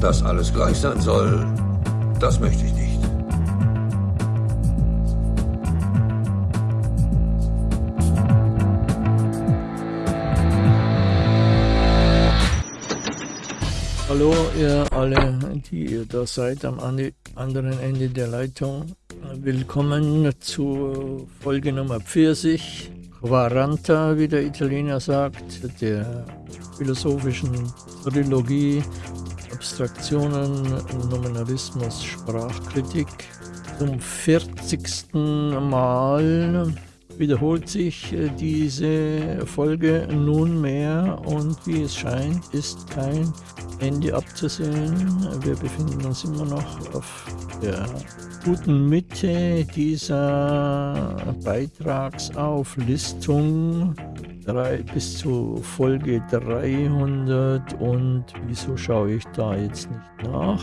Dass alles gleich sein soll, das möchte ich nicht. Hallo ihr alle, die ihr da seid am anderen Ende der Leitung. Willkommen zu Folge Nummer 40, Quaranta, wie der Italiener sagt, der philosophischen Trilogie Abstraktionen, Nominalismus, Sprachkritik. Zum 40. Mal wiederholt sich äh, diese Folge nunmehr und wie es scheint, ist kein Ende abzusehen. Wir befinden uns immer noch auf der guten Mitte dieser Beitragsauflistung drei, bis zu Folge 300 und wieso schaue ich da jetzt nicht nach?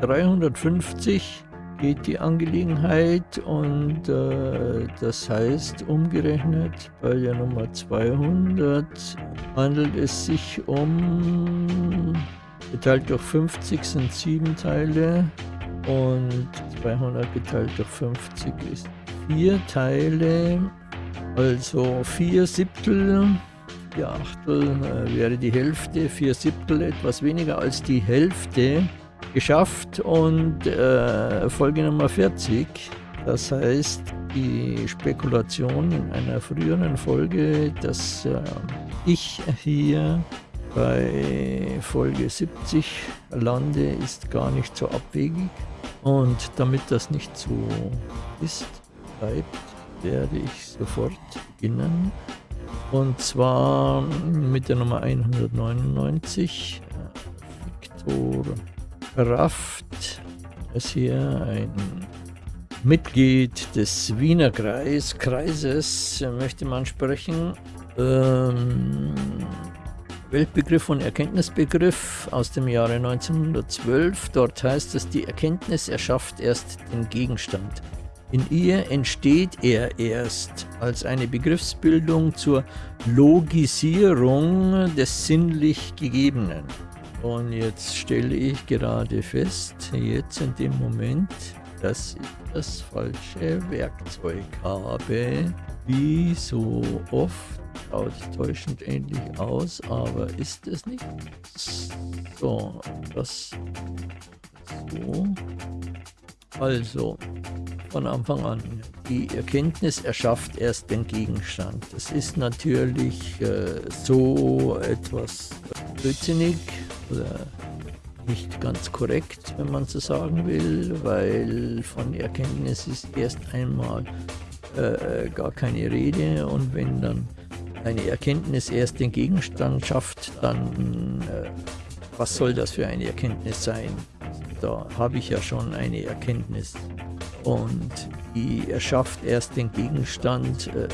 350 geht die Angelegenheit und äh, das heißt umgerechnet bei der Nummer 200 handelt es sich um geteilt durch 50 sind 7 Teile und 200 geteilt durch 50 ist 4 Teile, also 4 Siebtel 4 Achtel äh, wäre die Hälfte, 4 Siebtel etwas weniger als die Hälfte geschafft und äh, Folge Nummer 40. Das heißt, die Spekulation in einer früheren Folge, dass äh, ich hier bei Folge 70 lande, ist gar nicht so abwegig. Und damit das nicht so ist, bleibt, werde ich sofort beginnen. Und zwar mit der Nummer 199, Victor Kraft ist hier ein Mitglied des Wiener Kreis, Kreises, möchte man sprechen. Ähm, Weltbegriff und Erkenntnisbegriff aus dem Jahre 1912. Dort heißt es, die Erkenntnis erschafft erst den Gegenstand. In ihr entsteht er erst als eine Begriffsbildung zur Logisierung des sinnlich Gegebenen. Und jetzt stelle ich gerade fest, jetzt in dem Moment, dass ich das falsche Werkzeug habe. Wie so oft schaut täuschend ähnlich aus, aber ist es nicht. So, das so. Also, von Anfang an. Die Erkenntnis erschafft erst den Gegenstand. Das ist natürlich äh, so etwas blödsinnig oder nicht ganz korrekt, wenn man so sagen will, weil von Erkenntnis ist erst einmal äh, gar keine Rede und wenn dann eine Erkenntnis erst den Gegenstand schafft, dann äh, was soll das für eine Erkenntnis sein? Da habe ich ja schon eine Erkenntnis und die erschafft erst den Gegenstand. Äh,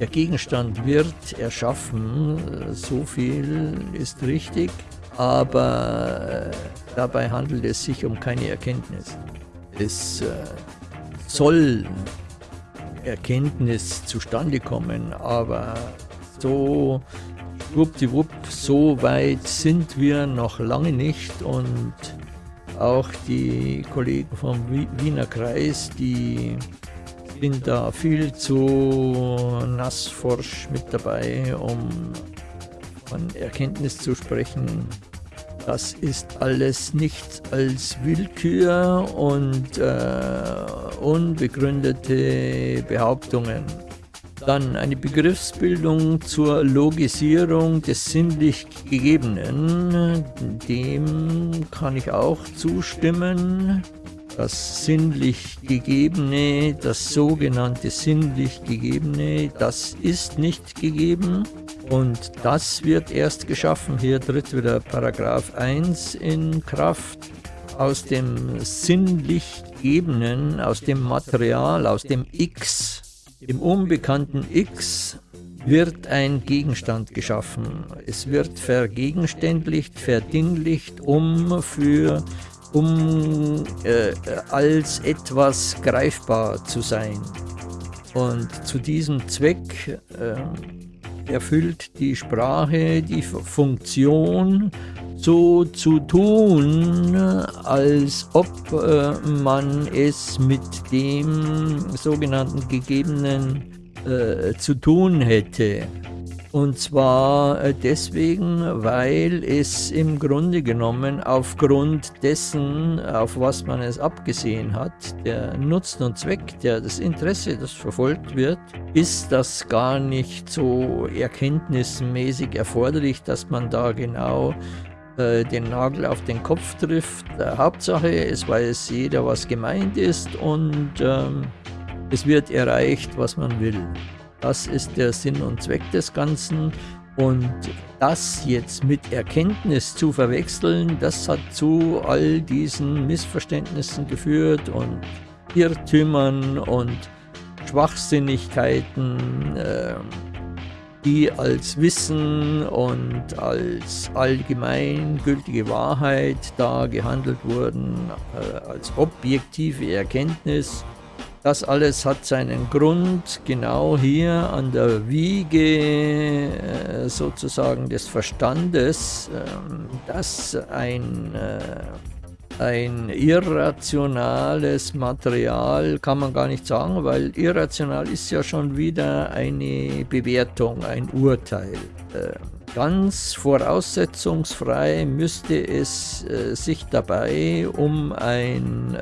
der Gegenstand wird erschaffen, so viel ist richtig aber äh, dabei handelt es sich um keine Erkenntnis. Es äh, soll Erkenntnis zustande kommen, aber so schwuppdiwupp, so weit sind wir noch lange nicht und auch die Kollegen vom Wiener Kreis, die sind da viel zu nassforsch mit dabei, um von Erkenntnis zu sprechen, das ist alles nichts als Willkür und äh, unbegründete Behauptungen. Dann eine Begriffsbildung zur Logisierung des sinnlich Gegebenen. Dem kann ich auch zustimmen. Das sinnlich Gegebene, das sogenannte sinnlich Gegebene, das ist nicht gegeben. Und das wird erst geschaffen. Hier tritt wieder Paragraph 1 in Kraft. Aus dem sinnlich Gebenden, aus dem Material, aus dem X, dem unbekannten X, wird ein Gegenstand geschaffen. Es wird vergegenständlicht, verdinglicht, um für um äh, als etwas greifbar zu sein. Und zu diesem Zweck äh, erfüllt die Sprache die Funktion, so zu tun, als ob äh, man es mit dem sogenannten Gegebenen äh, zu tun hätte. Und zwar äh, deswegen, weil es im Grunde genommen aufgrund dessen, auf was man es abgesehen hat, der Nutzen und Zweck, der das Interesse, das verfolgt wird, ist das gar nicht so erkenntnismäßig erforderlich, dass man da genau äh, den Nagel auf den Kopf trifft. Äh, Hauptsache, es weiß jeder, was gemeint ist und ähm, es wird erreicht, was man will. Das ist der Sinn und Zweck des Ganzen. Und das jetzt mit Erkenntnis zu verwechseln, das hat zu all diesen Missverständnissen geführt und Irrtümern und Schwachsinnigkeiten, äh, die als Wissen und als allgemeingültige Wahrheit da gehandelt wurden, äh, als objektive Erkenntnis. Das alles hat seinen Grund genau hier an der Wiege äh, sozusagen des Verstandes, ähm, dass ein, äh, ein irrationales Material, kann man gar nicht sagen, weil irrational ist ja schon wieder eine Bewertung, ein Urteil. Ähm, ganz voraussetzungsfrei müsste es äh, sich dabei um ein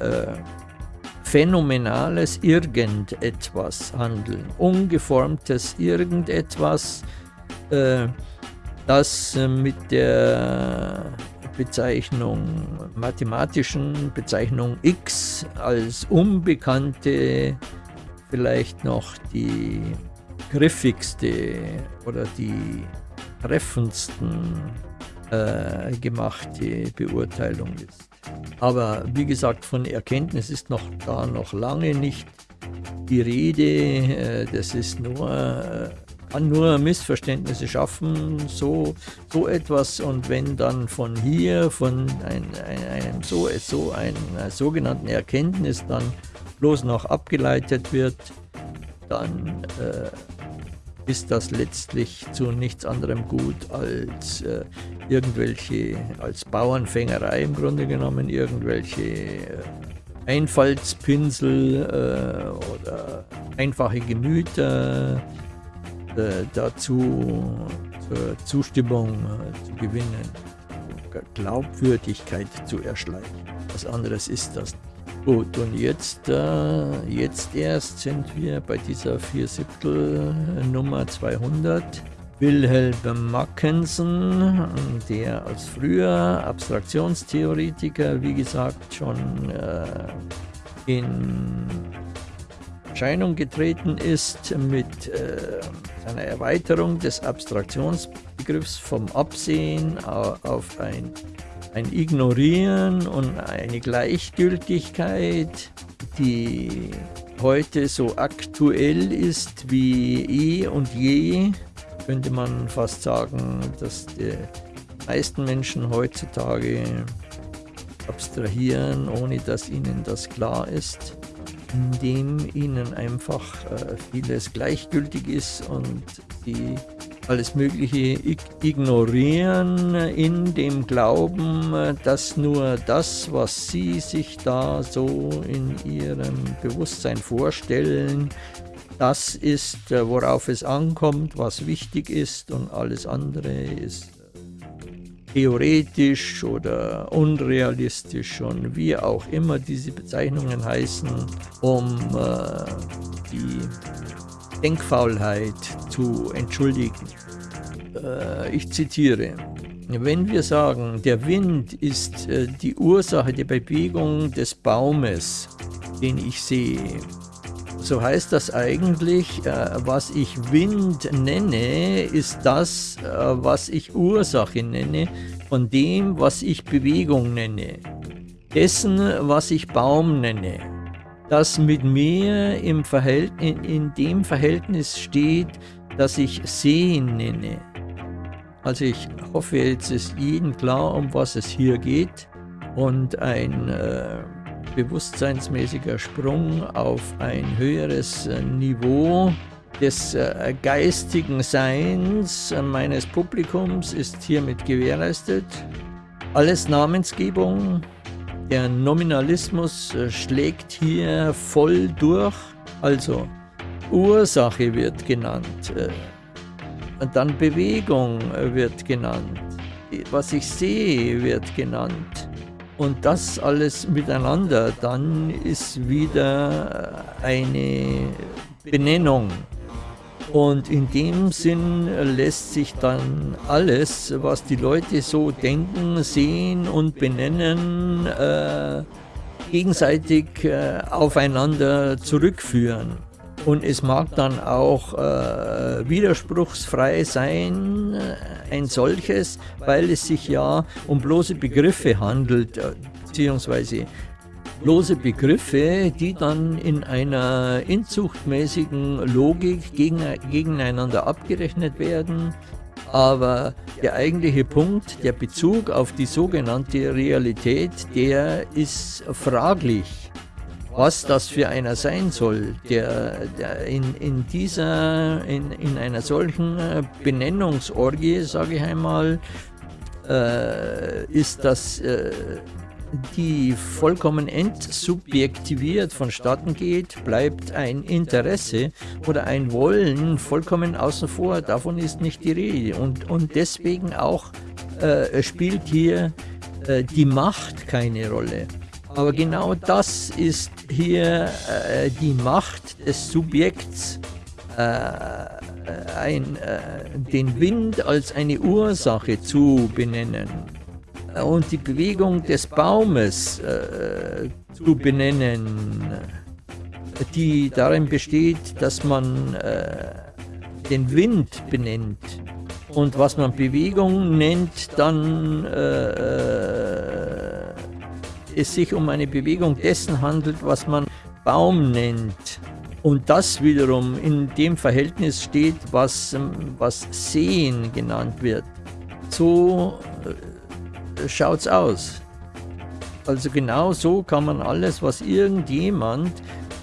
phänomenales Irgendetwas handeln, ungeformtes Irgendetwas, äh, das äh, mit der Bezeichnung, mathematischen Bezeichnung x als unbekannte, vielleicht noch die griffigste oder die treffendsten äh, gemachte Beurteilung ist. Aber wie gesagt, von Erkenntnis ist noch gar noch lange nicht die Rede. Äh, das ist nur, äh, nur Missverständnisse schaffen, so, so etwas. Und wenn dann von hier, von ein, ein, einem so, so einer sogenannten Erkenntnis dann bloß noch abgeleitet wird, dann äh, ist das letztlich zu nichts anderem gut als äh, irgendwelche, als Bauernfängerei im Grunde genommen, irgendwelche äh, Einfallspinsel äh, oder einfache Gemüter dazu zur Zustimmung äh, zu gewinnen, Glaubwürdigkeit zu erschleichen. Was anderes ist das Gut, und jetzt, äh, jetzt erst sind wir bei dieser 4 Siebtel Nummer 200. Wilhelm Mackensen, der als früher Abstraktionstheoretiker, wie gesagt, schon äh, in Erscheinung getreten ist mit seiner Erweiterung des Abstraktionsbegriffs vom Absehen auf ein ein Ignorieren und eine Gleichgültigkeit, die heute so aktuell ist wie eh und je, könnte man fast sagen, dass die meisten Menschen heutzutage abstrahieren, ohne dass ihnen das klar ist, indem ihnen einfach äh, vieles gleichgültig ist und sie alles Mögliche ignorieren in dem Glauben, dass nur das, was sie sich da so in ihrem Bewusstsein vorstellen, das ist, äh, worauf es ankommt, was wichtig ist und alles andere ist äh, theoretisch oder unrealistisch und wie auch immer diese Bezeichnungen heißen, um äh, die Denkfaulheit zu entschuldigen. Äh, ich zitiere. Wenn wir sagen, der Wind ist äh, die Ursache der Bewegung des Baumes, den ich sehe, so heißt das eigentlich, äh, was ich Wind nenne, ist das, was ich Ursache nenne, von dem, was ich Bewegung nenne, dessen, was ich Baum nenne. Das mit mir im in, in dem Verhältnis steht, das ich Sehen nenne. Also ich hoffe, jetzt ist jedem klar, um was es hier geht. Und ein äh, bewusstseinsmäßiger Sprung auf ein höheres Niveau des äh, geistigen Seins meines Publikums ist hiermit gewährleistet. Alles Namensgebung, der Nominalismus äh, schlägt hier voll durch. Also Ursache wird genannt, äh, dann Bewegung wird genannt, was ich sehe wird genannt. Und das alles miteinander, dann ist wieder eine Benennung. Und in dem Sinn lässt sich dann alles, was die Leute so denken, sehen und benennen, äh, gegenseitig äh, aufeinander zurückführen. Und es mag dann auch äh, widerspruchsfrei sein, äh, ein solches, weil es sich ja um bloße Begriffe handelt, äh, beziehungsweise lose Begriffe, die dann in einer inzuchtmäßigen Logik gegen, gegeneinander abgerechnet werden. Aber der eigentliche Punkt, der Bezug auf die sogenannte Realität, der ist fraglich. Was das für einer sein soll, der, der in, in, dieser, in, in einer solchen Benennungsorgie, sage ich einmal, äh, ist das äh, die vollkommen entsubjektiviert vonstatten geht, bleibt ein Interesse oder ein Wollen vollkommen außen vor. Davon ist nicht die Rede. Und, und deswegen auch äh, spielt hier äh, die Macht keine Rolle. Aber genau das ist hier äh, die Macht des Subjekts, äh, ein, äh, den Wind als eine Ursache zu benennen und die Bewegung des Baumes äh, zu benennen, die darin besteht, dass man äh, den Wind benennt. Und was man Bewegung nennt, dann äh, es sich um eine Bewegung dessen handelt, was man Baum nennt. Und das wiederum in dem Verhältnis steht, was, was Sehen genannt wird. So äh, schaut's aus. Also genau so kann man alles, was irgendjemand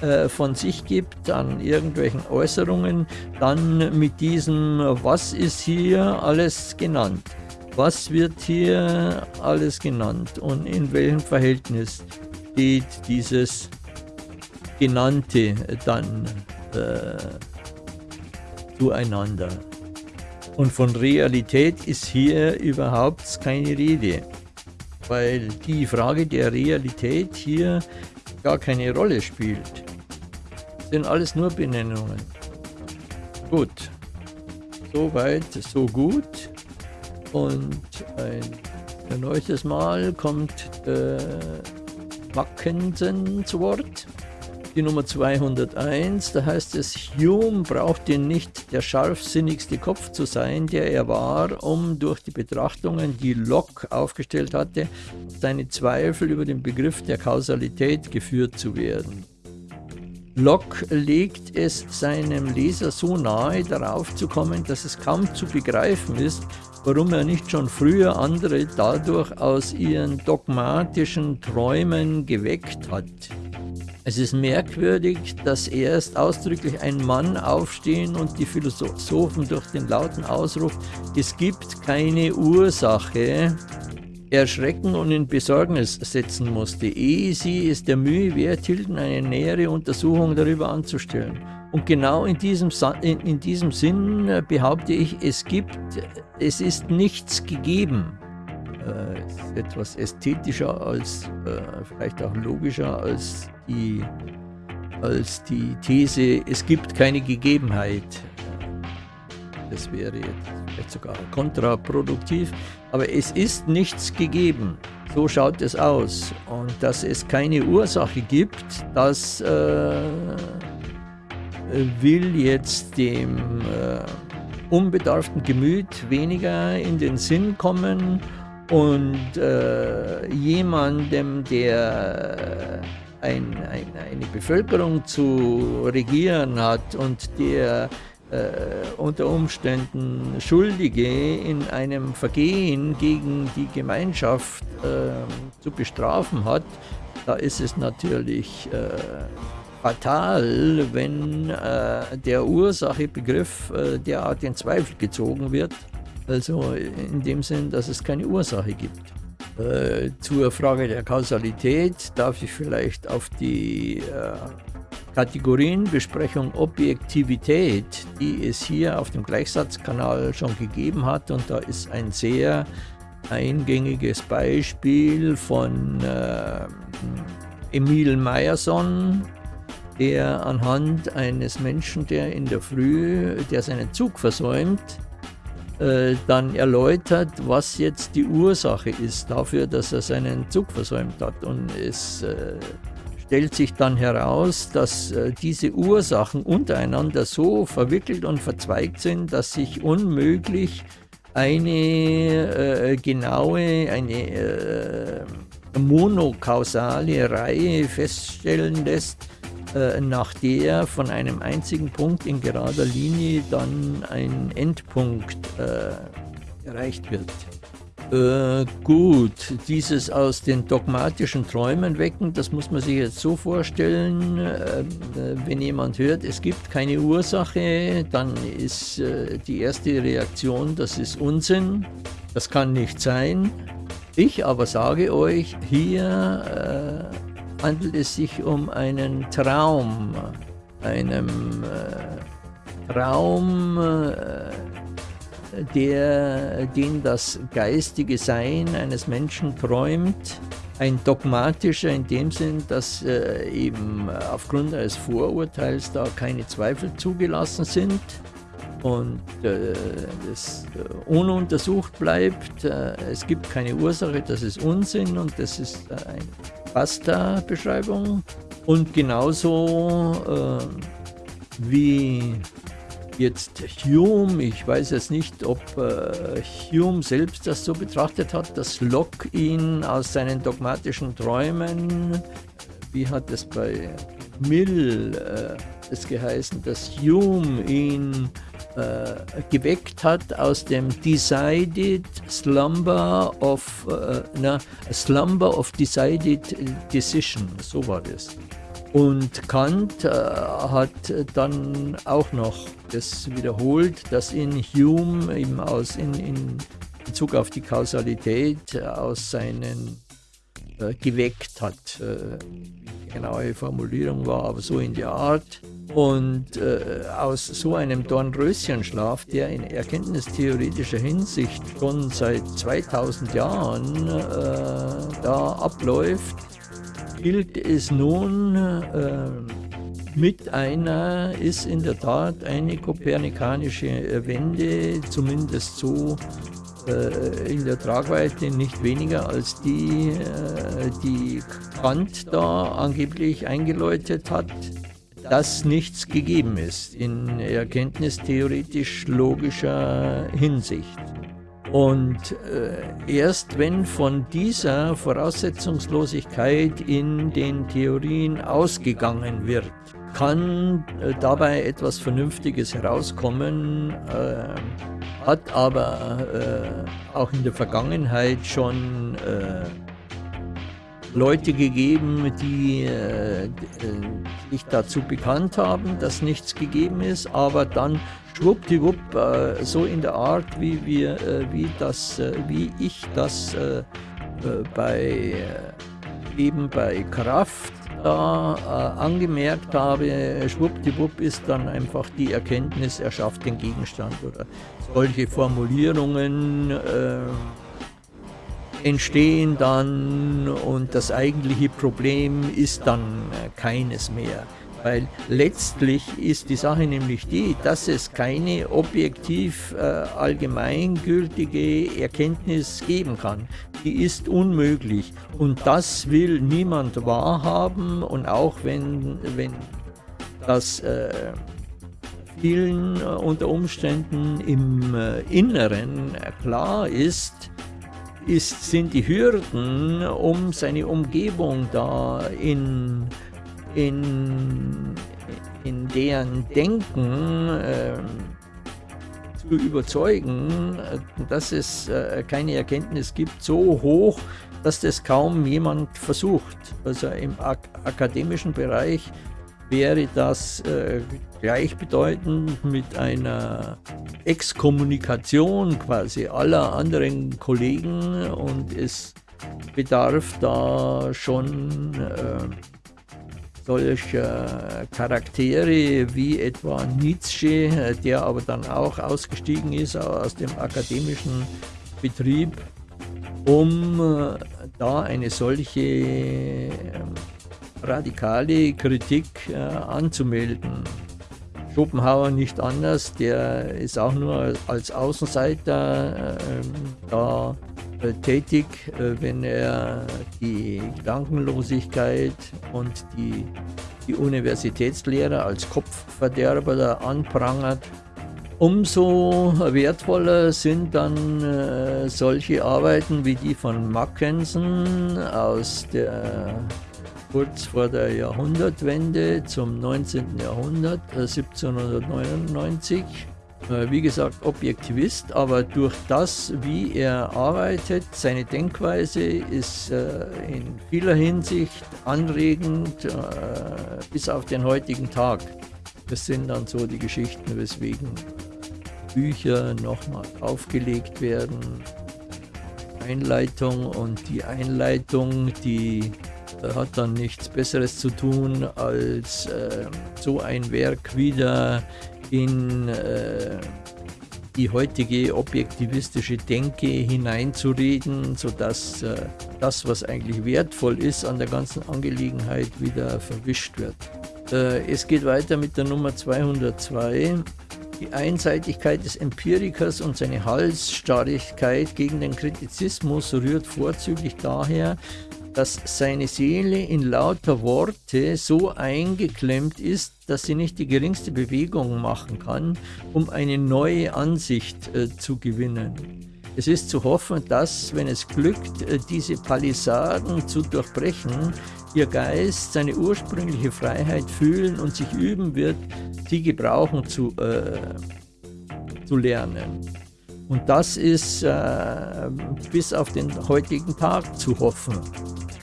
äh, von sich gibt an irgendwelchen Äußerungen, dann mit diesem, was ist hier alles genannt? Was wird hier alles genannt und in welchem Verhältnis steht dieses Genannte dann äh, zueinander? Und von Realität ist hier überhaupt keine Rede, weil die Frage der Realität hier gar keine Rolle spielt. Das sind alles nur Benennungen. Gut, soweit, so gut. Und ein erneutes Mal kommt äh, Mackensen zu Wort die Nummer 201, da heißt es, Hume brauchte nicht der scharfsinnigste Kopf zu sein, der er war, um durch die Betrachtungen, die Locke aufgestellt hatte, seine Zweifel über den Begriff der Kausalität geführt zu werden. Locke legt es seinem Leser so nahe, darauf zu kommen, dass es kaum zu begreifen ist, warum er nicht schon früher andere dadurch aus ihren dogmatischen Träumen geweckt hat. Es ist merkwürdig, dass erst ausdrücklich ein Mann aufstehen und die Philosophen durch den lauten Ausruf, es gibt keine Ursache, erschrecken und in Besorgnis setzen musste, ehe sie es der Mühe wert hielten, eine nähere Untersuchung darüber anzustellen. Und genau in diesem, in, in diesem Sinn äh, behaupte ich, es gibt, es ist nichts gegeben. Äh, ist etwas ästhetischer als, äh, vielleicht auch logischer als die, als die These, es gibt keine Gegebenheit. Das wäre jetzt vielleicht sogar kontraproduktiv, aber es ist nichts gegeben. So schaut es aus. Und dass es keine Ursache gibt, das äh, will jetzt dem äh, unbedarften Gemüt weniger in den Sinn kommen und äh, jemandem, der ein, ein, eine Bevölkerung zu regieren hat und der äh, unter Umständen Schuldige in einem Vergehen gegen die Gemeinschaft äh, zu bestrafen hat, da ist es natürlich äh, fatal, wenn äh, der Ursachebegriff äh, derart in Zweifel gezogen wird. Also in dem Sinn, dass es keine Ursache gibt. Äh, zur Frage der Kausalität darf ich vielleicht auf die äh, Kategorienbesprechung Objektivität, die es hier auf dem Gleichsatzkanal schon gegeben hat, und da ist ein sehr eingängiges Beispiel von äh, Emil Meyerson, der anhand eines Menschen, der in der Früh, der seinen Zug versäumt, äh, dann erläutert, was jetzt die Ursache ist dafür, dass er seinen Zug versäumt hat. Und es äh, stellt sich dann heraus, dass äh, diese Ursachen untereinander so verwickelt und verzweigt sind, dass sich unmöglich eine genaue, eine monokausale Reihe feststellen lässt, äh, nach der von einem einzigen Punkt in gerader Linie dann ein Endpunkt äh, erreicht wird. Äh, gut, dieses aus den dogmatischen Träumen wecken, das muss man sich jetzt so vorstellen, äh, wenn jemand hört, es gibt keine Ursache, dann ist äh, die erste Reaktion, das ist Unsinn, das kann nicht sein. Ich aber sage euch, hier äh, handelt es sich um einen Traum, einem äh, Traum, äh, der, den das geistige Sein eines Menschen träumt, ein dogmatischer in dem Sinn, dass äh, eben aufgrund eines Vorurteils da keine Zweifel zugelassen sind und äh, das äh, ununtersucht bleibt. Äh, es gibt keine Ursache, das ist Unsinn und das ist äh, eine Basta-Beschreibung. Und genauso äh, wie Jetzt Hume, ich weiß jetzt nicht, ob äh, Hume selbst das so betrachtet hat, dass Locke ihn aus seinen dogmatischen Träumen, wie hat es bei Mill äh, es geheißen, dass Hume ihn geweckt hat aus dem Decided Slumber of, äh, na, Slumber of Decided Decision, so war das. Und Kant äh, hat dann auch noch das wiederholt, dass in Hume eben aus, in, in Bezug auf die Kausalität aus seinen äh, geweckt hat. Äh, die genaue Formulierung war aber so in der Art. Und äh, aus so einem Dornröschenschlaf, der in erkenntnistheoretischer Hinsicht schon seit 2000 Jahren äh, da abläuft, gilt es nun äh, mit einer, ist in der Tat eine kopernikanische Wende, zumindest so äh, in der Tragweite nicht weniger als die, äh, die Kant da angeblich eingeläutet hat, dass nichts gegeben ist in erkenntnistheoretisch-logischer Hinsicht. Und äh, erst wenn von dieser Voraussetzungslosigkeit in den Theorien ausgegangen wird, kann äh, dabei etwas Vernünftiges herauskommen, äh, hat aber äh, auch in der Vergangenheit schon äh, Leute gegeben, die äh, äh, sich dazu bekannt haben, dass nichts gegeben ist, aber dann schwuppdiwupp äh, so in der Art, wie wir, äh, wie das, äh, wie ich das äh, bei eben bei Kraft da angemerkt habe, schwuppdiwupp ist dann einfach die Erkenntnis, er schafft den Gegenstand oder solche Formulierungen entstehen dann und das eigentliche Problem ist dann keines mehr. Weil letztlich ist die Sache nämlich die, dass es keine objektiv äh, allgemeingültige Erkenntnis geben kann. Die ist unmöglich und das will niemand wahrhaben und auch wenn, wenn das äh, vielen äh, unter Umständen im äh, Inneren klar ist, ist, sind die Hürden, um seine Umgebung da in, in, in deren Denken äh, zu überzeugen, dass es äh, keine Erkenntnis gibt, so hoch, dass das kaum jemand versucht. Also im ak akademischen Bereich wäre das äh, gleichbedeutend mit einer Exkommunikation quasi aller anderen Kollegen und es bedarf da schon äh, solcher Charaktere wie etwa Nietzsche, der aber dann auch ausgestiegen ist aus dem akademischen Betrieb, um äh, da eine solche äh, radikale Kritik äh, anzumelden. Schopenhauer nicht anders, der ist auch nur als Außenseiter äh, da äh, tätig, äh, wenn er die Gedankenlosigkeit und die, die Universitätslehre als Kopfverderber anprangert. Umso wertvoller sind dann äh, solche Arbeiten wie die von Mackensen aus der kurz vor der Jahrhundertwende zum 19. Jahrhundert, äh, 1799 äh, wie gesagt, Objektivist, aber durch das, wie er arbeitet, seine Denkweise ist äh, in vieler Hinsicht anregend äh, bis auf den heutigen Tag. Das sind dann so die Geschichten, weswegen Bücher nochmal aufgelegt werden. Einleitung und die Einleitung, die hat dann nichts Besseres zu tun, als äh, so ein Werk wieder in äh, die heutige objektivistische Denke hineinzureden, sodass äh, das, was eigentlich wertvoll ist an der ganzen Angelegenheit, wieder verwischt wird. Äh, es geht weiter mit der Nummer 202. Die Einseitigkeit des Empirikers und seine Halsstarrigkeit gegen den Kritizismus rührt vorzüglich daher, dass seine Seele in lauter Worte so eingeklemmt ist, dass sie nicht die geringste Bewegung machen kann, um eine neue Ansicht äh, zu gewinnen. Es ist zu hoffen, dass, wenn es glückt, äh, diese Palisaden zu durchbrechen, ihr Geist seine ursprüngliche Freiheit fühlen und sich üben wird, sie gebrauchen zu, äh, zu lernen. Und das ist äh, bis auf den heutigen Tag zu hoffen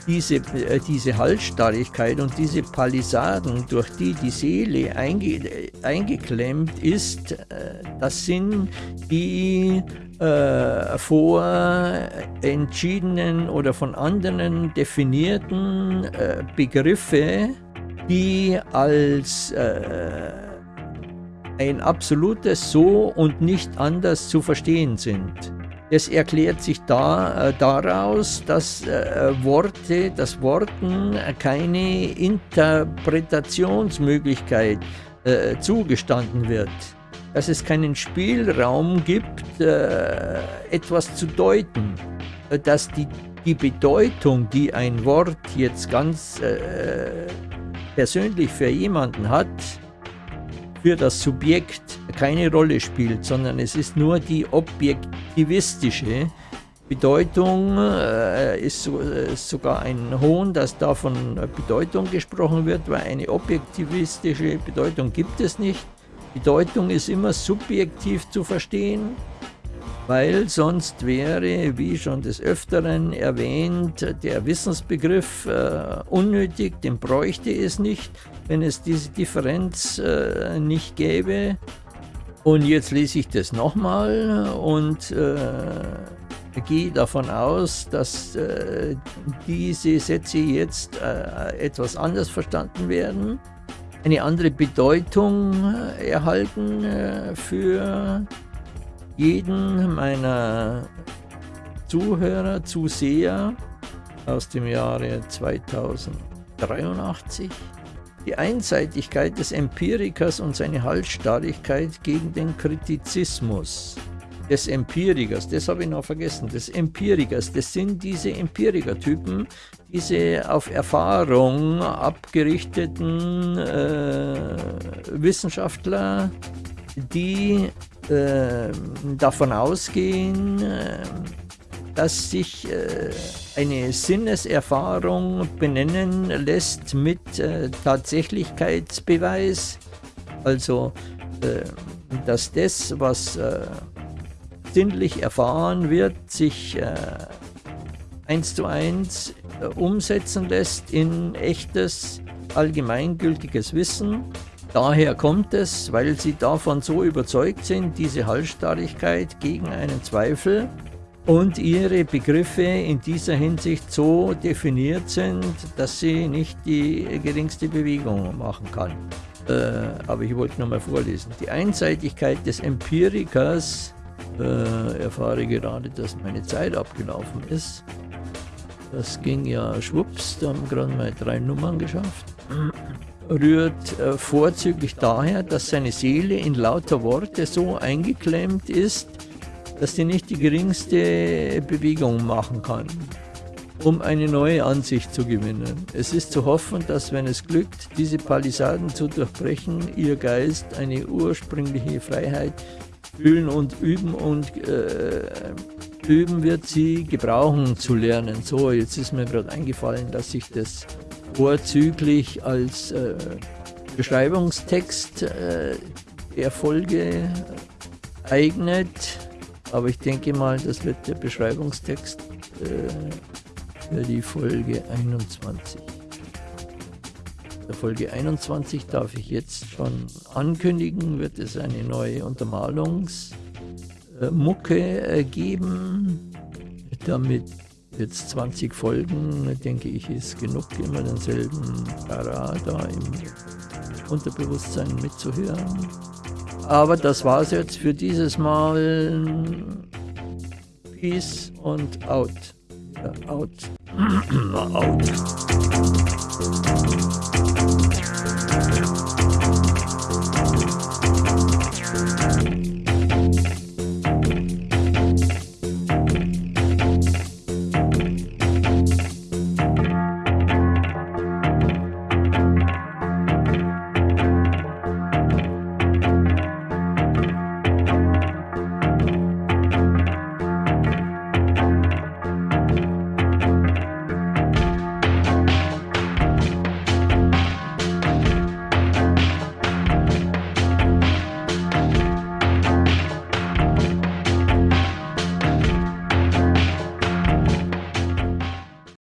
diese, äh, diese Halsstarrigkeit und diese Palisaden, durch die die Seele einge, eingeklemmt ist, äh, das sind die äh, vor entschiedenen oder von anderen definierten äh, Begriffe, die als äh, ein absolutes So und nicht anders zu verstehen sind. Das erklärt sich da, äh, daraus, dass äh, Worte, dass Worten keine Interpretationsmöglichkeit äh, zugestanden wird. Dass es keinen Spielraum gibt, äh, etwas zu deuten. Äh, dass die, die Bedeutung, die ein Wort jetzt ganz äh, persönlich für jemanden hat, für das Subjekt keine Rolle spielt, sondern es ist nur die objektivistische Bedeutung, äh, ist, äh, sogar ein Hohn, dass da von Bedeutung gesprochen wird, weil eine objektivistische Bedeutung gibt es nicht. Bedeutung ist immer subjektiv zu verstehen weil sonst wäre, wie schon des Öfteren erwähnt, der Wissensbegriff äh, unnötig, den bräuchte es nicht, wenn es diese Differenz äh, nicht gäbe. Und jetzt lese ich das nochmal und äh, gehe davon aus, dass äh, diese Sätze jetzt äh, etwas anders verstanden werden, eine andere Bedeutung äh, erhalten für jeden meiner Zuhörer, Zuseher aus dem Jahre 2083 die Einseitigkeit des Empirikers und seine Halsstarrigkeit gegen den Kritizismus des Empirikers, das habe ich noch vergessen, des Empirikers, das sind diese Empirikertypen, diese auf Erfahrung abgerichteten äh, Wissenschaftler, die äh, davon ausgehen, äh, dass sich äh, eine Sinneserfahrung benennen lässt mit äh, Tatsächlichkeitsbeweis. Also, äh, dass das, was äh, sinnlich erfahren wird, sich eins zu eins umsetzen lässt in echtes allgemeingültiges Wissen. Daher kommt es, weil sie davon so überzeugt sind, diese Halsstarrigkeit gegen einen Zweifel und ihre Begriffe in dieser Hinsicht so definiert sind, dass sie nicht die geringste Bewegung machen kann. Äh, aber ich wollte nochmal vorlesen. Die Einseitigkeit des Empirikers, äh, erfahre gerade, dass meine Zeit abgelaufen ist. Das ging ja schwupps, da haben wir gerade mal drei Nummern geschafft. Rührt äh, vorzüglich daher, dass seine Seele in lauter Worte so eingeklemmt ist, dass sie nicht die geringste Bewegung machen kann um eine neue Ansicht zu gewinnen. Es ist zu hoffen, dass wenn es glückt, diese Palisaden zu durchbrechen, ihr Geist eine ursprüngliche Freiheit fühlen und üben und äh, üben wird sie gebrauchen zu lernen. So, jetzt ist mir gerade eingefallen, dass sich das vorzüglich als äh, Beschreibungstext äh, der Folge eignet. Aber ich denke mal, das wird der Beschreibungstext äh, für die Folge 21. Der Folge 21 darf ich jetzt schon ankündigen, wird es eine neue Untermalungsmucke äh, geben. Damit jetzt 20 Folgen, denke ich, ist genug, immer denselben Para da im Unterbewusstsein mitzuhören. Aber das war es jetzt für dieses Mal. Peace und out. out. out.